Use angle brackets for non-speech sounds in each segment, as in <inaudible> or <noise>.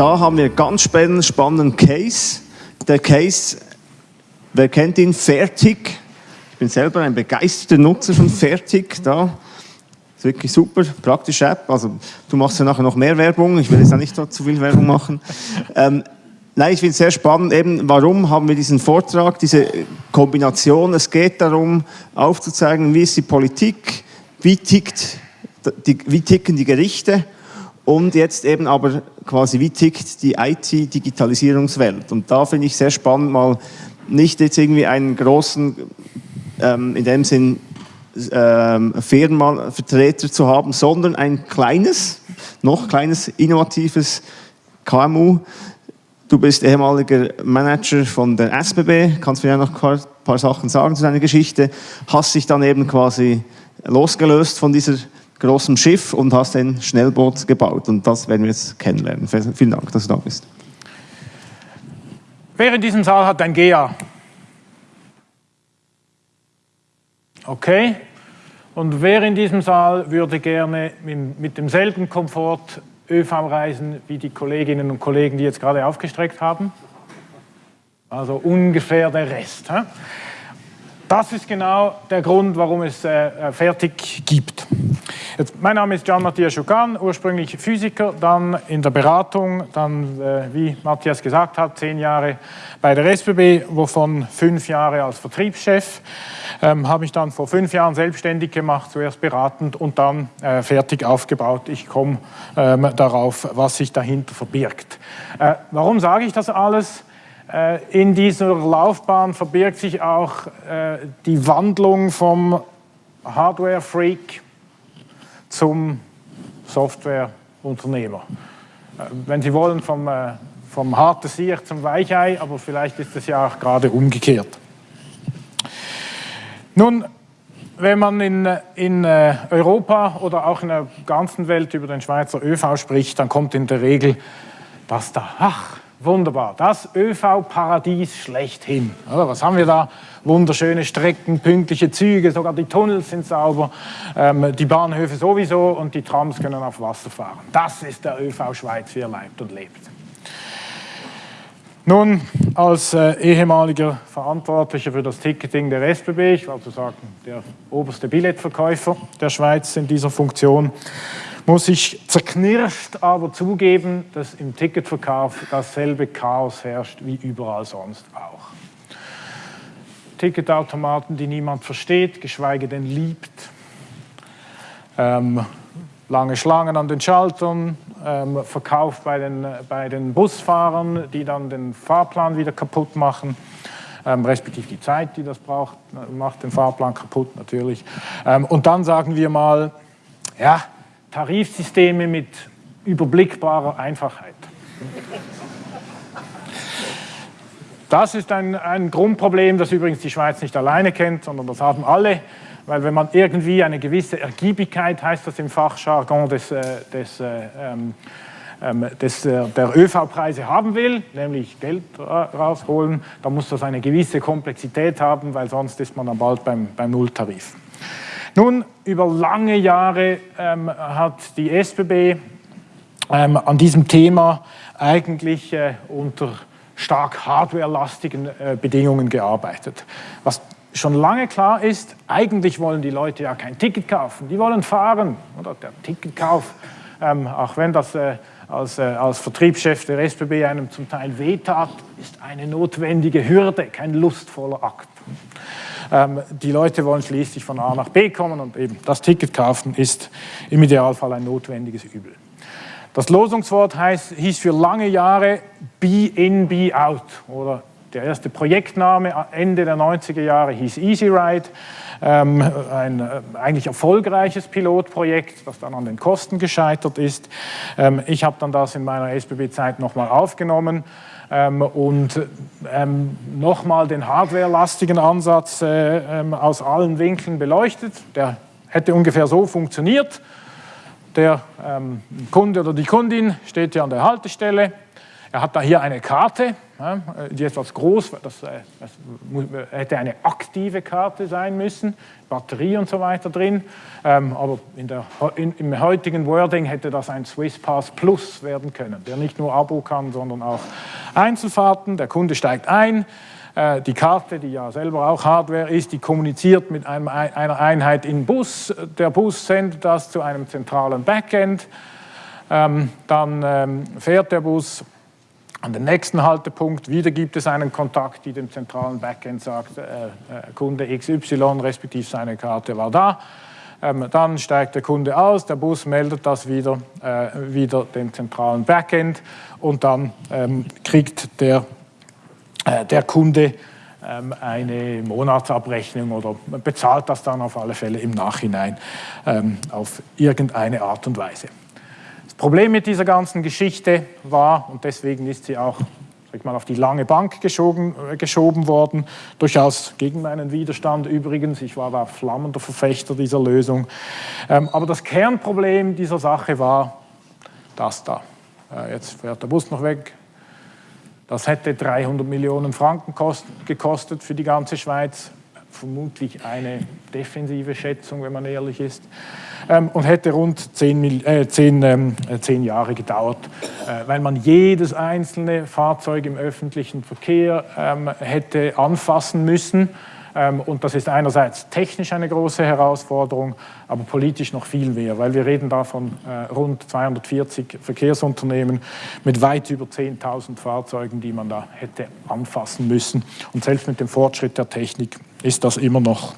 da haben wir ganz spannenden, Case. Der Case, wer kennt ihn? Fertig. Ich bin selber ein begeisterter Nutzer von Fertig. Da. Ist wirklich super, praktische App. Also du machst ja nachher noch mehr Werbung. Ich will jetzt auch nicht so zu viel Werbung machen. Ähm, Nein, ich finde es sehr spannend, eben, warum haben wir diesen Vortrag, diese Kombination. Es geht darum, aufzuzeigen, wie ist die Politik, wie, tickt, die, wie ticken die Gerichte und jetzt eben aber quasi, wie tickt die IT-Digitalisierungswelt. Und da finde ich sehr spannend, mal nicht jetzt irgendwie einen großen, ähm, in dem Sinn, ähm, Firmenvertreter zu haben, sondern ein kleines, noch kleines, innovatives KMU, Du bist ehemaliger Manager von der SBB, kannst mir ja noch ein paar, Sachen sagen zu deiner Geschichte, hast dich dann eben quasi losgelöst von dieser großen Schiff und hast ein Schnellboot gebaut und das werden wir jetzt kennenlernen. Vielen Dank, dass du da bist. Wer in diesem Saal hat ein GEA? Okay. Und wer in diesem Saal würde gerne mit demselben Komfort ÖV-Reisen wie die Kolleginnen und Kollegen, die jetzt gerade aufgestreckt haben. Also ungefähr der Rest. Das ist genau der Grund, warum es äh, äh, fertig gibt. Jetzt, mein Name ist Gian Matthias Schukan, ursprünglich Physiker, dann in der Beratung, dann, äh, wie Matthias gesagt hat, zehn Jahre bei der SBB, wovon fünf Jahre als Vertriebschef. Ähm, habe ich dann vor fünf Jahren selbstständig gemacht, zuerst beratend und dann äh, fertig aufgebaut. Ich komme ähm, darauf, was sich dahinter verbirgt. Äh, warum sage ich das alles? Äh, in dieser Laufbahn verbirgt sich auch äh, die Wandlung vom Hardware-Freak zum Software-Unternehmer. Äh, wenn Sie wollen, vom äh, vom harten Sieg zum Weichei, aber vielleicht ist es ja auch gerade umgekehrt. Nun, wenn man in, in äh, Europa oder auch in der ganzen Welt über den Schweizer ÖV spricht, dann kommt in der Regel das da, ach, wunderbar, das ÖV-Paradies schlechthin. Oder, was haben wir da? Wunderschöne Strecken, pünktliche Züge, sogar die Tunnels sind sauber, ähm, die Bahnhöfe sowieso und die Trams können auf Wasser fahren. Das ist der ÖV Schweiz, wie er leibt und lebt. Nun, als äh, ehemaliger Verantwortlicher für das Ticketing der SBB, ich war sozusagen der oberste Billetverkäufer der Schweiz in dieser Funktion, muss ich zerknirscht aber zugeben, dass im Ticketverkauf dasselbe Chaos herrscht wie überall sonst auch. Ticketautomaten, die niemand versteht, geschweige denn liebt. Ähm, lange Schlangen an den Schaltern, ähm, Verkauf bei den, bei den Busfahrern, die dann den Fahrplan wieder kaputt machen, ähm, respektive die Zeit, die das braucht, macht den Fahrplan kaputt natürlich. Ähm, und dann sagen wir mal, ja, Tarifsysteme mit überblickbarer Einfachheit. Das ist ein, ein Grundproblem, das übrigens die Schweiz nicht alleine kennt, sondern das haben alle weil wenn man irgendwie eine gewisse Ergiebigkeit, heißt das im Fachjargon des, äh, des, äh, ähm, ähm, des, äh, der ÖV-Preise haben will, nämlich Geld rausholen, dann muss das eine gewisse Komplexität haben, weil sonst ist man dann bald beim, beim Nulltarif. Nun, über lange Jahre ähm, hat die SBB ähm, an diesem Thema eigentlich äh, unter stark hardwarelastigen äh, Bedingungen gearbeitet. Was schon lange klar ist, eigentlich wollen die Leute ja kein Ticket kaufen, die wollen fahren. Oder der Ticketkauf, ähm, auch wenn das äh, als, äh, als Vertriebschef der SBB einem zum Teil wehtat, ist eine notwendige Hürde, kein lustvoller Akt. Ähm, die Leute wollen schließlich von A nach B kommen und eben das Ticket kaufen ist im Idealfall ein notwendiges Übel. Das Losungswort heißt, hieß für lange Jahre Be in, Be out oder der erste Projektname Ende der 90er Jahre hieß Easy Ride, ähm, ein äh, eigentlich erfolgreiches Pilotprojekt, das dann an den Kosten gescheitert ist. Ähm, ich habe dann das in meiner SBB-Zeit nochmal aufgenommen ähm, und ähm, nochmal den hardwarelastigen Ansatz äh, ähm, aus allen Winkeln beleuchtet. Der hätte ungefähr so funktioniert. Der ähm, Kunde oder die Kundin steht ja an der Haltestelle, Er hat da hier eine Karte, die etwas groß, das, das hätte eine aktive Karte sein müssen, Batterie und so weiter drin, ähm, aber in der, in, im heutigen Wording hätte das ein Swiss Pass Plus werden können, der nicht nur Abo kann, sondern auch Einzelfahrten. Der Kunde steigt ein, äh, die Karte, die ja selber auch Hardware ist, die kommuniziert mit einem, einer Einheit im Bus. Der Bus sendet das zu einem zentralen Backend. Ähm, dann ähm, fährt der Bus an den nächsten Haltepunkt. Wieder gibt es einen Kontakt, die dem zentralen Backend sagt, äh, äh Kunde XY respektive seine Karte war da. Ähm, dann steigt der Kunde aus, der Bus meldet das wieder, äh, wieder dem zentralen Backend und dann ähm, kriegt der äh, der Kunde ähm, eine Monatsabrechnung oder bezahlt das dann auf alle Fälle im Nachhinein ähm, auf irgendeine Art und Weise. Problem mit dieser ganzen Geschichte war, und deswegen ist sie auch sag mal, auf die lange Bank geschoben, äh, geschoben worden, durchaus gegen meinen Widerstand übrigens. Ich war da flammender Verfechter dieser Lösung. Ähm, aber das Kernproblem dieser Sache war das da. Jetzt fährt der Bus noch weg, das hätte 300 Millionen Franken gekostet für die ganze Schweiz. Vermutlich eine defensive Schätzung, wenn man ehrlich ist. Ähm, und hätte rund zehn, äh, zehn, ähm, äh, zehn Jahre gedauert, äh, weil man jedes einzelne Fahrzeug im öffentlichen Verkehr ähm, hätte anfassen müssen und das ist einerseits technisch eine große Herausforderung, aber politisch noch viel mehr, weil wir reden da von äh, rund 240 Verkehrsunternehmen mit weit über 10.000 Fahrzeugen, die man da hätte anfassen müssen. Und selbst mit dem Fortschritt der Technik ist das immer noch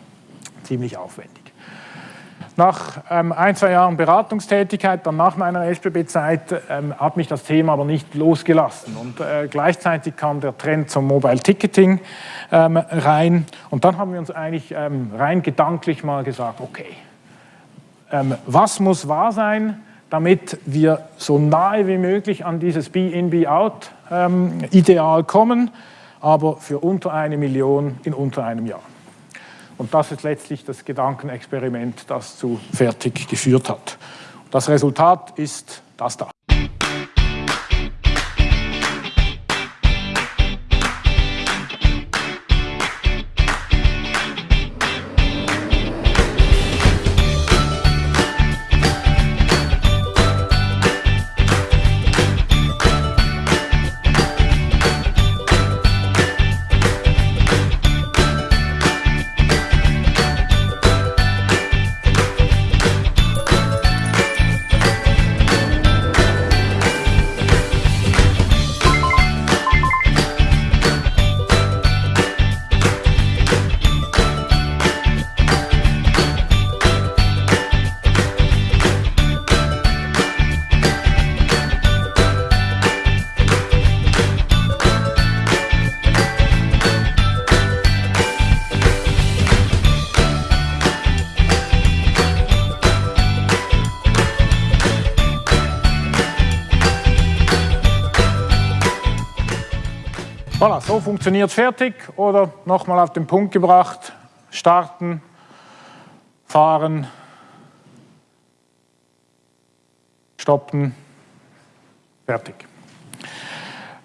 ziemlich aufwendig. Nach ähm, ein, zwei Jahren Beratungstätigkeit, dann nach meiner SBB-Zeit, ähm, hat mich das Thema aber nicht losgelassen. Und äh, gleichzeitig kam der Trend zum Mobile Ticketing ähm, rein. Und dann haben wir uns eigentlich ähm, rein gedanklich mal gesagt, okay, ähm, was muss wahr sein, damit wir so nahe wie möglich an dieses Be-in, Be-out-Ideal ähm, kommen, aber für unter eine Million in unter einem Jahr. Und das ist letztlich das Gedankenexperiment, das zu fertig geführt hat. Das Resultat ist das da. So funktioniert fertig oder nochmal auf den Punkt gebracht, starten, fahren, stoppen, fertig.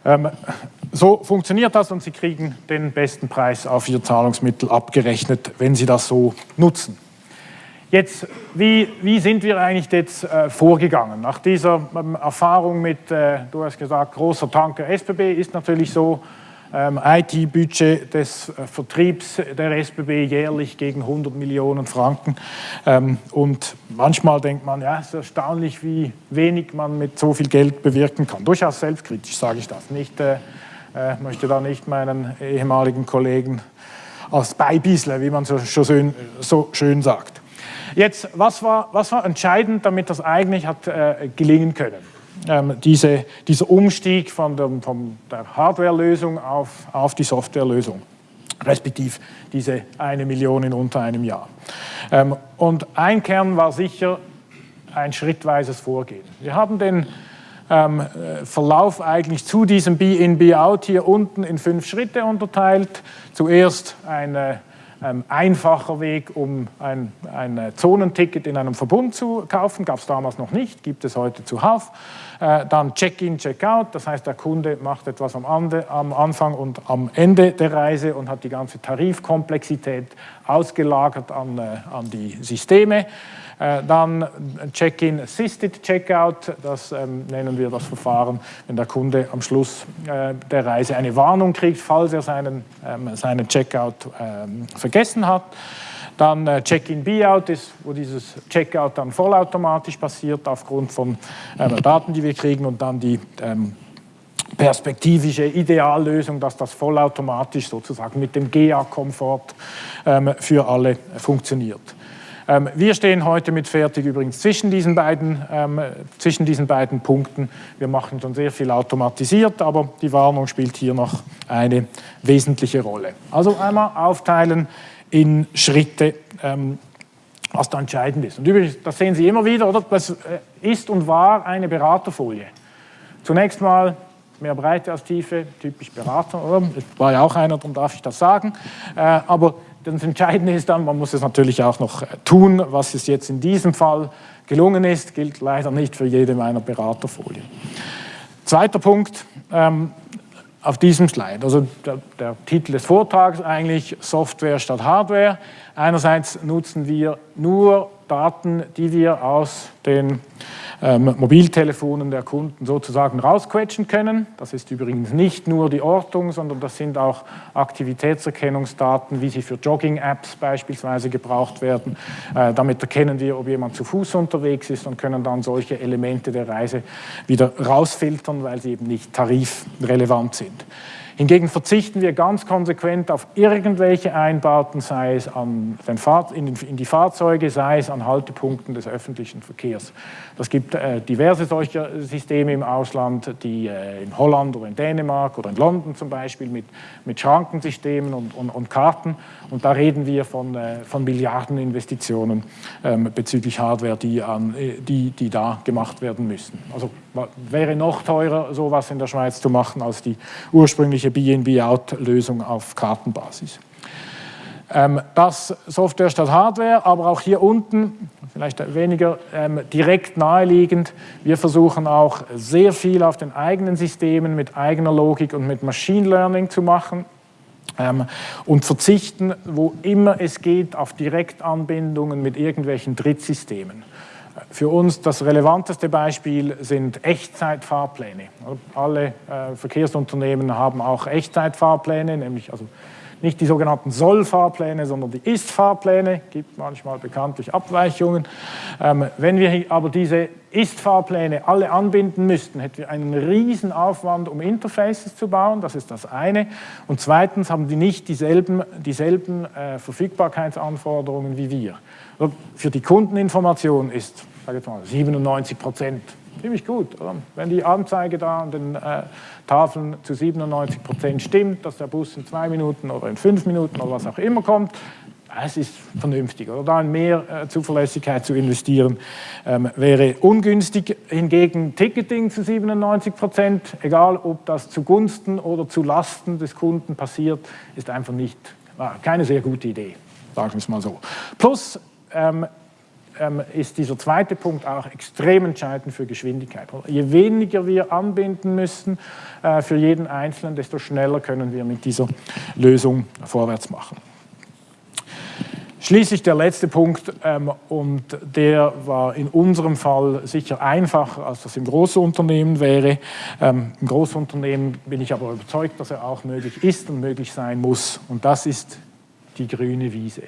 Ähm, so funktioniert das und Sie kriegen den besten Preis auf Ihr Zahlungsmittel abgerechnet, wenn Sie das so nutzen. Jetzt, wie, wie sind wir eigentlich jetzt äh, vorgegangen? Nach dieser ähm, Erfahrung mit, äh, du hast gesagt, großer Tanker SBB ist natürlich so, IT-Budget des äh, Vertriebs der SBB jährlich gegen 100 Millionen Franken. Ähm, und manchmal denkt man, ja, es ist erstaunlich, wie wenig man mit so viel Geld bewirken kann. Durchaus selbstkritisch sage ich das. Nicht, äh, äh, möchte da nicht meinen ehemaligen Kollegen als Beibisle, wie man so, so, schön, so schön sagt. Jetzt, was war, was war entscheidend, damit das eigentlich hat äh, gelingen können? Ähm, diese, dieser Umstieg von der, von der Hardware-Lösung auf, auf die Software-Lösung, respektive diese eine Million in unter einem Jahr. Ähm, und ein Kern war sicher ein schrittweises Vorgehen. Wir haben den ähm, Verlauf eigentlich zu diesem Be-in, Be-out hier unten in fünf Schritte unterteilt. Zuerst eine ähm, einfacher Weg, um ein, ein äh, Zonenticket in einem Verbund zu kaufen. Gab es damals noch nicht, gibt es heute zuhauf. Äh, dann Check-in, Check-out, das heißt, der Kunde macht etwas am, Ande, am Anfang und am Ende der Reise und hat die ganze Tarifkomplexität ausgelagert an, äh, an die Systeme. Äh, dann Check-in Assisted Checkout, das ähm, nennen wir das Verfahren, wenn der Kunde am Schluss äh, der Reise eine Warnung kriegt, falls er seinen, ähm, seinen Checkout ähm, vergessen hat. Dann äh, Check-in Be-out wo dieses Checkout dann vollautomatisch passiert aufgrund von Daten, die wir kriegen und dann die perspektivische Ideallösung, dass das vollautomatisch sozusagen mit dem GA-Komfort für alle funktioniert. Ähm, wir stehen heute mit Fertig übrigens zwischen diesen, beiden, ähm, zwischen diesen beiden Punkten. Wir machen schon sehr viel automatisiert, aber die Warnung spielt hier noch eine wesentliche Rolle. Also einmal aufteilen in Schritte, ähm, was da entscheidend ist. Und übrigens, das sehen Sie immer wieder, oder? Das äh, ist und war eine Beraterfolie. Zunächst mal mehr Breite als Tiefe, typisch Berater, oder? Ich war ja auch einer, darum darf ich das sagen. Äh, aber das Entscheidende ist dann, man muss es natürlich auch noch äh, tun, was es jetzt in diesem Fall gelungen ist, gilt leider nicht für jede meiner Beraterfolien. Zweiter Punkt ähm, auf diesem Slide, also der, der Titel des Vortrags eigentlich Software statt Hardware. Einerseits nutzen wir nur Daten, die wir aus den ähm, Mobiltelefonen der Kunden sozusagen rausquetschen können. Das ist übrigens nicht nur die Ortung, sondern das sind auch Aktivitätserkennungsdaten, wie sie für Jogging-Apps beispielsweise gebraucht werden. Äh, damit erkennen wir, ob jemand zu Fuß unterwegs ist und können dann solche Elemente der Reise wieder rausfiltern, weil sie eben nicht tarifrelevant sind. Hingegen verzichten wir ganz konsequent auf irgendwelche Einbauten, sei es an den Fahr in, die Fahrzeuge, sei es an Haltepunkten des öffentlichen Verkehrs. Das gibt äh, diverse solcher Systeme im Ausland, die äh, in Holland oder in Dänemark oder in London zum Beispiel mit, mit Schrankensystemen und, und, und Karten. Und da reden wir von, äh, von Milliardeninvestitionen ähm, bezüglich Hardware, die, an, äh, die, die da gemacht werden müssen. Also wäre noch teurer, sowas in der Schweiz zu machen, als die ursprüngliche BNB-Out-Lösung auf Kartenbasis. Ähm, das Software statt Hardware, aber auch hier unten, vielleicht weniger ähm, direkt naheliegend, wir versuchen auch sehr viel auf den eigenen Systemen mit eigener Logik und mit Machine Learning zu machen ähm, und verzichten, wo immer es geht, auf Direktanbindungen mit irgendwelchen Drittsystemen. Für uns das relevanteste Beispiel sind Echtzeitfahrpläne. Alle äh, Verkehrsunternehmen haben auch Echtzeitfahrpläne, nämlich also nicht die sogenannten Soll-Fahrpläne, sondern die Ist-Fahrpläne, gibt manchmal bekanntlich Abweichungen. Ähm, wenn wir aber diese Ist-Fahrpläne alle anbinden müssten, hätten wir einen riesen Aufwand, um Interfaces zu bauen, das ist das eine. Und zweitens haben die nicht dieselben, dieselben äh, Verfügbarkeitsanforderungen wie wir. Für die Kundeninformation ist sage jetzt mal, 97 Prozent ziemlich gut. Oder? Wenn die Anzeige da an den äh, Tafeln zu 97 Prozent stimmt, dass der Bus in zwei Minuten oder in fünf Minuten oder was auch immer kommt, es ist vernünftig. Oder da in mehr äh, Zuverlässigkeit zu investieren, ähm, wäre ungünstig. Hingegen Ticketing zu 97 Prozent, egal ob das zugunsten oder zu Lasten des Kunden passiert, ist einfach nicht, keine sehr gute Idee, sagen wir es mal so. Plus, ähm, ähm, ist dieser zweite Punkt auch extrem entscheidend für Geschwindigkeit. Je weniger wir anbinden müssen äh, für jeden Einzelnen, desto schneller können wir mit dieser Lösung vorwärts machen. Schließlich der letzte Punkt, ähm, und der war in unserem Fall sicher einfacher, als das im Großunternehmen wäre. Ähm, Im Großunternehmen bin ich aber überzeugt, dass er auch möglich ist und möglich sein muss. Und das ist die grüne Wiese.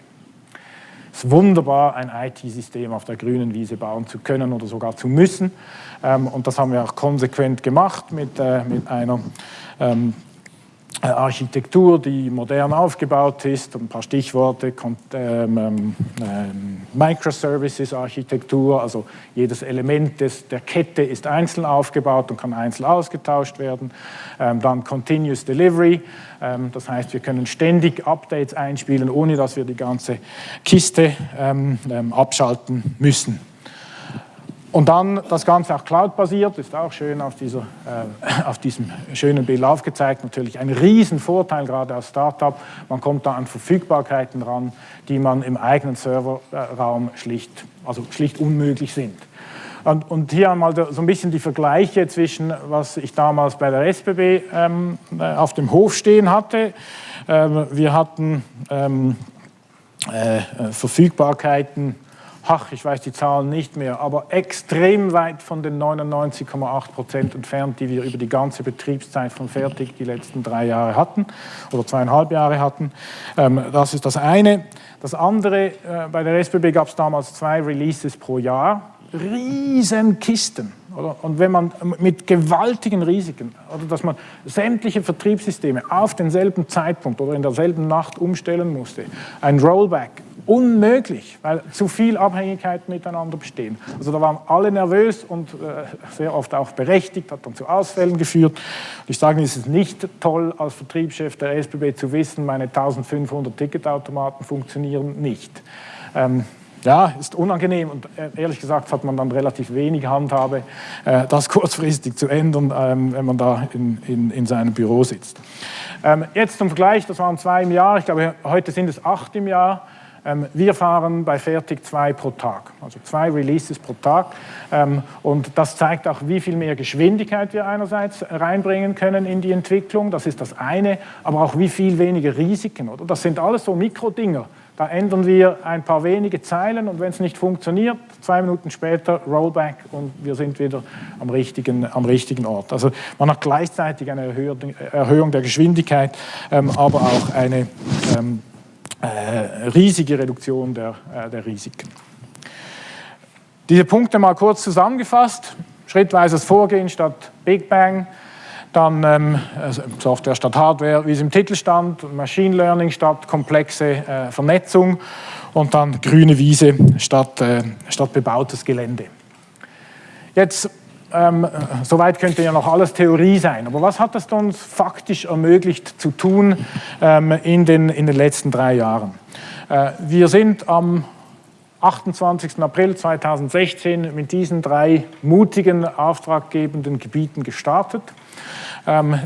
Wunderbar, ein IT-System auf der grünen Wiese bauen zu können oder sogar zu müssen. Ähm, und das haben wir auch konsequent gemacht mit, äh, mit einer ähm, äh, Architektur, die modern aufgebaut ist, ein paar Stichworte, ähm, ähm, ähm, Microservices-Architektur, also jedes Element des, der Kette ist einzeln aufgebaut und kann einzeln ausgetauscht werden. Dann Continuous Delivery, das heißt, wir können ständig Updates einspielen, ohne dass wir die ganze Kiste abschalten müssen. Und dann das Ganze auch cloud-basiert, ist auch schön auf, dieser, äh, auf diesem schönen Bild aufgezeigt. Natürlich ein Riesenvorteil, gerade als Startup. Man kommt da an Verfügbarkeiten ran, die man im eigenen Serverraum schlicht, also schlicht unmöglich sind. Und, und hier einmal so ein bisschen die Vergleiche zwischen, was ich damals bei der SBB ähm, äh, auf dem Hof stehen hatte. Ähm, wir hatten ähm, äh, Verfügbarkeiten ach, ich weiß die Zahlen nicht mehr, aber extrem weit von den 99,8 Prozent entfernt, die wir über die ganze Betriebszeit von Fertig die letzten drei Jahre hatten oder zweieinhalb Jahre hatten. Ähm, das ist das eine. Das andere, äh, bei der SBB gab es damals zwei Releases pro Jahr, riesen Kisten. Oder? Und wenn man mit gewaltigen Risiken, oder dass man sämtliche Vertriebssysteme auf denselben Zeitpunkt oder in derselben Nacht umstellen musste, ein Rollback, unmöglich, weil zu viel Abhängigkeiten miteinander bestehen. Also da waren alle nervös und äh, sehr oft auch berechtigt, hat dann zu Ausfällen geführt. Ich sage, es ist nicht toll, als Vertriebschef der SBB zu wissen, meine 1500 Ticketautomaten funktionieren nicht. Ähm, ja, ist unangenehm und äh, ehrlich gesagt hat man dann relativ wenig Handhabe, äh, das <laughs> kurzfristig zu ändern, ähm, wenn man da in, in, in seinem Büro sitzt. Ähm, jetzt zum Vergleich, das waren zwei im Jahr, ich glaube heute sind es acht im Jahr. Ähm, wir fahren bei Fertig zwei pro Tag, also zwei Releases pro Tag. Ähm, und das zeigt auch, wie viel mehr Geschwindigkeit wir einerseits reinbringen können in die Entwicklung, das ist das eine, aber auch wie viel weniger Risiken. Oder? Das sind alles so Mikrodinger. Da ändern wir ein paar wenige Zeilen und wenn es nicht funktioniert, zwei Minuten später Rollback und wir sind wieder am richtigen, am richtigen Ort. Also man hat gleichzeitig eine Erhöhung der Geschwindigkeit, ähm, aber auch eine riesige Reduktion der, äh, der Risiken. Diese Punkte mal kurz zusammengefasst. Schrittweises Vorgehen statt Big Bang, dann ähm, also Software statt Hardware, wie es im Titel stand, Machine Learning statt komplexe äh, Vernetzung und dann grüne Wiese statt, äh, statt bebautes Gelände. Jetzt ähm, soweit könnte ja noch alles Theorie sein. Aber was hat es uns faktisch ermöglicht zu tun ähm, in, den, in den letzten drei Jahren? Äh, wir sind am 28. April 2016 mit diesen drei mutigen, auftraggebenden Gebieten gestartet. Ähm, äh,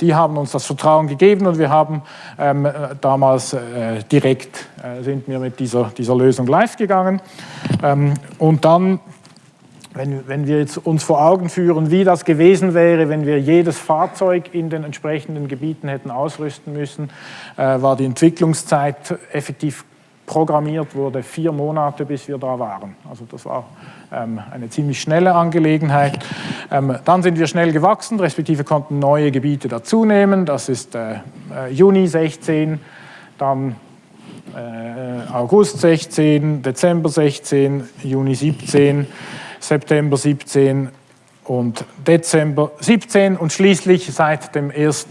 die haben uns das Vertrauen gegeben und wir haben ähm, damals äh, direkt äh, sind wir mit dieser, dieser Lösung live gegangen. Ähm, und dann wenn, wenn, wir jetzt uns vor Augen führen, wie das gewesen wäre, wenn wir jedes Fahrzeug in den entsprechenden Gebieten hätten ausrüsten müssen, äh, war die Entwicklungszeit effektiv programmiert, wurde vier Monate, bis wir da waren. Also das war ähm, eine ziemlich schnelle Angelegenheit. Ähm, dann sind wir schnell gewachsen, respektive konnten neue Gebiete dazunehmen. Das ist äh, äh Juni 16, dann äh, August 16, Dezember 16, Juni 17, September 17 und Dezember 17 und schließlich seit dem 1.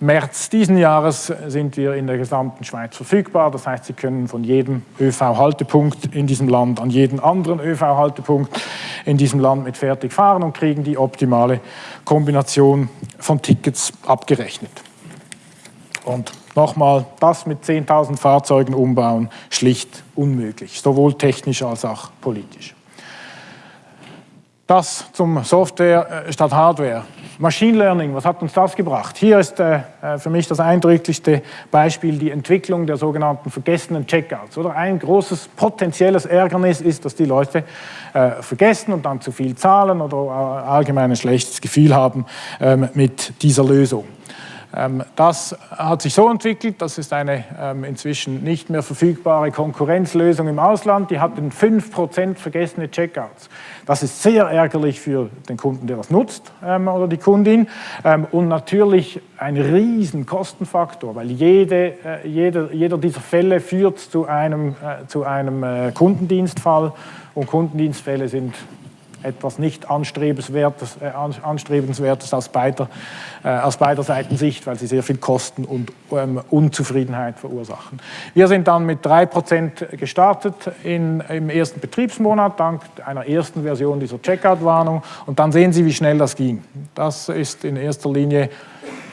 März diesen Jahres sind wir in der gesamten Schweiz verfügbar. Das heißt, Sie können von jedem ÖV-Haltepunkt in diesem Land an jeden anderen ÖV-Haltepunkt in diesem Land mit fertig fahren und kriegen die optimale Kombination von Tickets abgerechnet. Und nochmal, das mit 10.000 Fahrzeugen umbauen, schlicht unmöglich, sowohl technisch als auch politisch. Das zum Software äh, statt Hardware. Machine Learning, was hat uns das gebracht? Hier ist äh, äh, für mich das eindrücklichste Beispiel die Entwicklung der sogenannten vergessenen Checkouts. Oder ein großes potenzielles Ärgernis ist, dass die Leute äh, vergessen und dann zu viel zahlen oder äh, allgemein ein schlechtes Gefühl haben ähm, mit dieser Lösung. Ähm, das hat sich so entwickelt, das ist eine ähm, inzwischen nicht mehr verfügbare Konkurrenzlösung im Ausland, die hat 5% vergessene Checkouts. Das ist sehr ärgerlich für den Kunden, der das nutzt ähm, oder die Kundin. Und natürlich ein riesen Kostenfaktor, weil jede, äh, jeder, jeder dieser Fälle führt zu einem, äh, zu einem äh, Kundendienstfall. Und Kundendienstfälle sind etwas nicht anstrebenswertes, äh, anstrebenswertes aus, beider, äh, aus beider Seiten Sicht, weil sie sehr viel Kosten und ähm, Unzufriedenheit verursachen. Wir sind dann mit 3% gestartet in, im ersten Betriebsmonat, dank einer ersten Version dieser Checkout-Warnung. Und dann sehen Sie, wie schnell das ging. Das ist in erster Linie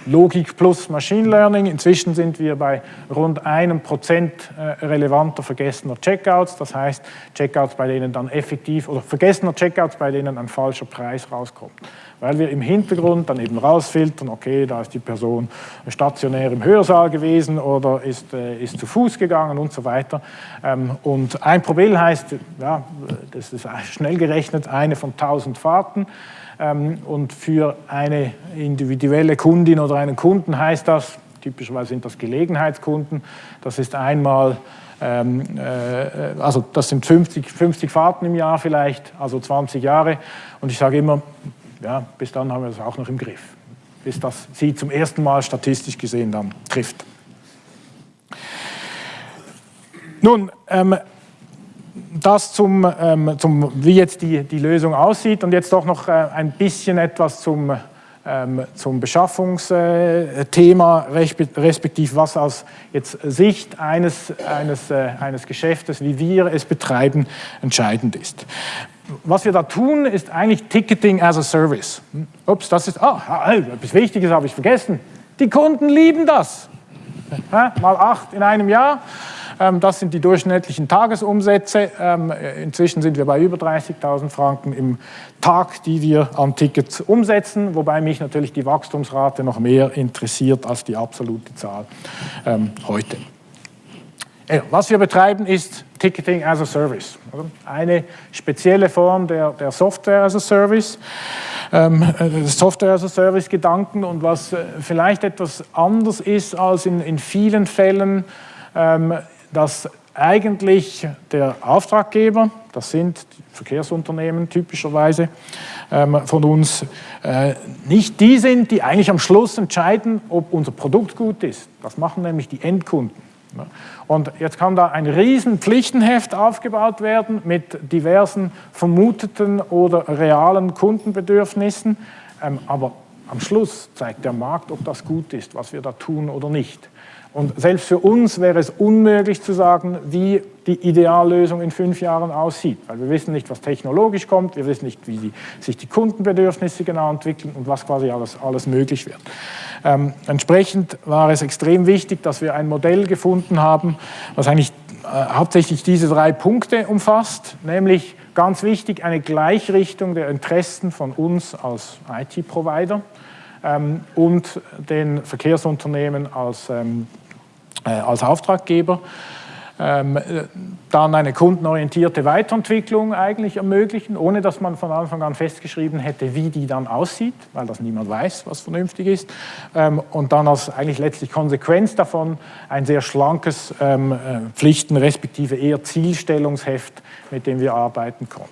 Logik plus Machine Learning. Inzwischen sind wir bei rund einem Prozent äh, relevanter vergessener Checkouts, das heißt Checkouts, bei denen dann effektiv oder vergessener Checkouts, bei denen ein falscher Preis rauskommt. Weil wir im Hintergrund dann eben rausfiltern, okay, da ist die Person stationär im Hörsaal gewesen oder ist, äh, ist zu Fuß gegangen und so weiter. Ähm, und ein Probill heißt, ja, das ist schnell gerechnet, eine von 1000 Fahrten. Ähm, und für eine individuelle Kundin oder einen Kunden heißt das, typischerweise sind das Gelegenheitskunden, das ist einmal, ähm, äh, also das sind 50, 50 Fahrten im Jahr vielleicht, also 20 Jahre. Und ich sage immer, ja, bis dann haben wir das auch noch im Griff, bis das sie zum ersten Mal statistisch gesehen dann trifft. Nun, ähm, das zum, ähm, zum, wie jetzt die, die Lösung aussieht und jetzt doch noch äh, ein bisschen etwas zum, ähm, zum Beschaffungsthema, respektive was aus jetzt Sicht eines, eines, äh, eines Geschäftes, wie wir es betreiben, entscheidend ist. Was wir da tun, ist eigentlich Ticketing as a Service. Hm? Ups, das ist, ah, etwas Wichtiges habe ich vergessen. Die Kunden lieben das. <laughs> Mal acht in einem Jahr. Ähm, das sind die durchschnittlichen Tagesumsätze. Ähm, inzwischen sind wir bei über 30.000 Franken im Tag, die wir an Tickets umsetzen, wobei mich natürlich die Wachstumsrate noch mehr interessiert als die absolute Zahl ähm, heute. Was wir betreiben, ist Ticketing as a Service. Eine spezielle Form der, der Software as a Service, ähm, äh, Software as a Service Gedanken und was äh, vielleicht etwas anders ist als in, in vielen Fällen, ähm, dass eigentlich der Auftraggeber, das sind Verkehrsunternehmen typischerweise ähm, von uns, äh, nicht die sind, die eigentlich am Schluss entscheiden, ob unser Produkt gut ist. Das machen nämlich die Endkunden. Und jetzt kann da ein riesen Pflichtenheft aufgebaut werden mit diversen vermuteten oder realen Kundenbedürfnissen, ähm, aber am Schluss zeigt der Markt, ob das gut ist, was wir da tun oder nicht. Und selbst für uns wäre es unmöglich zu sagen, wie die Ideallösung in fünf Jahren aussieht, weil wir wissen nicht, was technologisch kommt, wir wissen nicht, wie die, sich die Kundenbedürfnisse genau entwickeln und was quasi alles, alles möglich wird. Ähm, entsprechend war es extrem wichtig, dass wir ein Modell gefunden haben, was eigentlich äh, hauptsächlich diese drei Punkte umfasst, nämlich ganz wichtig eine Gleichrichtung der Interessen von uns als IT-Provider ähm, und den Verkehrsunternehmen als ähm, äh, als Auftraggeber. Ähm, dann eine kundenorientierte Weiterentwicklung eigentlich ermöglichen, ohne dass man von Anfang an festgeschrieben hätte, wie die dann aussieht, weil das niemand weiß, was vernünftig ist. Ähm, und dann als eigentlich letztlich Konsequenz davon ein sehr schlankes ähm, äh, Pflichten- respektive eher Zielstellungsheft, mit dem wir arbeiten konnten.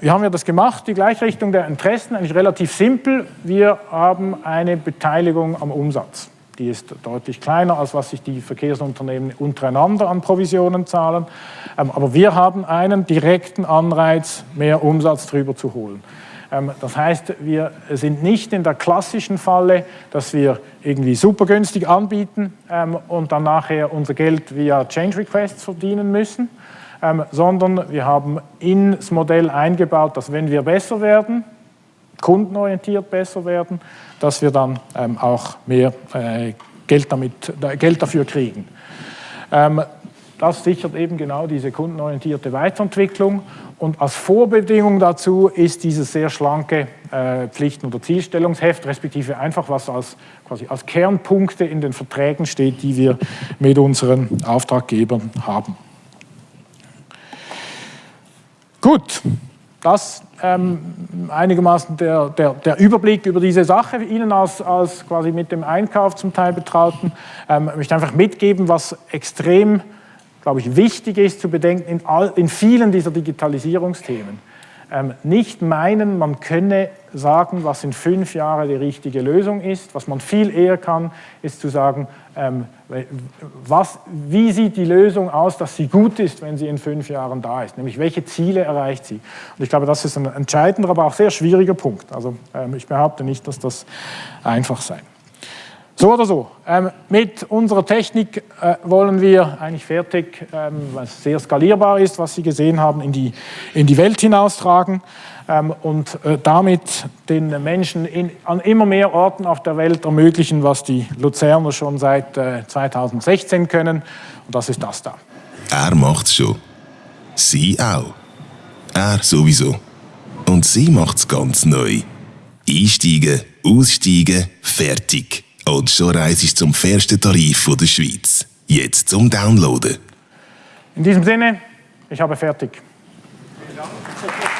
Wie haben wir das gemacht? Die Gleichrichtung der Interessen, eigentlich relativ simpel. Wir haben eine Beteiligung am Umsatz. Die ist deutlich kleiner, als was sich die Verkehrsunternehmen untereinander an Provisionen zahlen. Ähm, aber wir haben einen direkten Anreiz, mehr Umsatz drüber zu holen. Ähm, das heißt, wir sind nicht in der klassischen Falle, dass wir irgendwie super günstig anbieten ähm, und dann nachher unser Geld via Change Requests verdienen müssen, sondern wir haben ins Modell eingebaut, dass wenn wir besser werden, kundenorientiert besser werden, dass wir dann ähm, auch mehr äh, Geld, damit, äh, Geld dafür kriegen. Ähm, das sichert eben genau diese kundenorientierte Weiterentwicklung und als Vorbedingung dazu ist dieses sehr schlanke äh, Pflichten- oder Zielstellungsheft, respektive einfach was als, quasi als Kernpunkte in den Verträgen steht, die wir mit unseren Auftraggebern haben. Gut, das ähm, einigermaßen der, der, der, Überblick über diese Sache. Ihnen als, als quasi mit dem Einkauf zum Teil Betrauten ähm, möchte einfach mitgeben, was extrem, glaube ich, wichtig ist zu bedenken in, all, in vielen dieser Digitalisierungsthemen nicht meinen, man könne sagen, was in fünf Jahren die richtige Lösung ist. Was man viel eher kann, ist zu sagen, ähm, was, wie sieht die Lösung aus, dass sie gut ist, wenn sie in fünf Jahren da ist, nämlich welche Ziele erreicht sie. Und ich glaube, das ist ein entscheidender, aber auch sehr schwieriger Punkt. Also ähm, ich behaupte nicht, dass das einfach sei. So oder so. Ähm, mit unserer Technik äh, wollen wir eigentlich fertig, ähm, was sehr skalierbar ist, was Sie gesehen haben, in die, in die Welt hinaustragen ähm, und äh, damit den Menschen in, an immer mehr Orten auf der Welt ermöglichen, was die Luzerner schon seit äh, 2016 können. Und das ist das da. Er macht's schon. Sie auch. Er sowieso. Und sie macht's ganz neu. Einsteigen, aussteigen, fertig. Und schon reist du zum fairsten Tarif der Schweiz. Jetzt zum Downloaden. In diesem Sinne, ich habe fertig. Vielen Dank.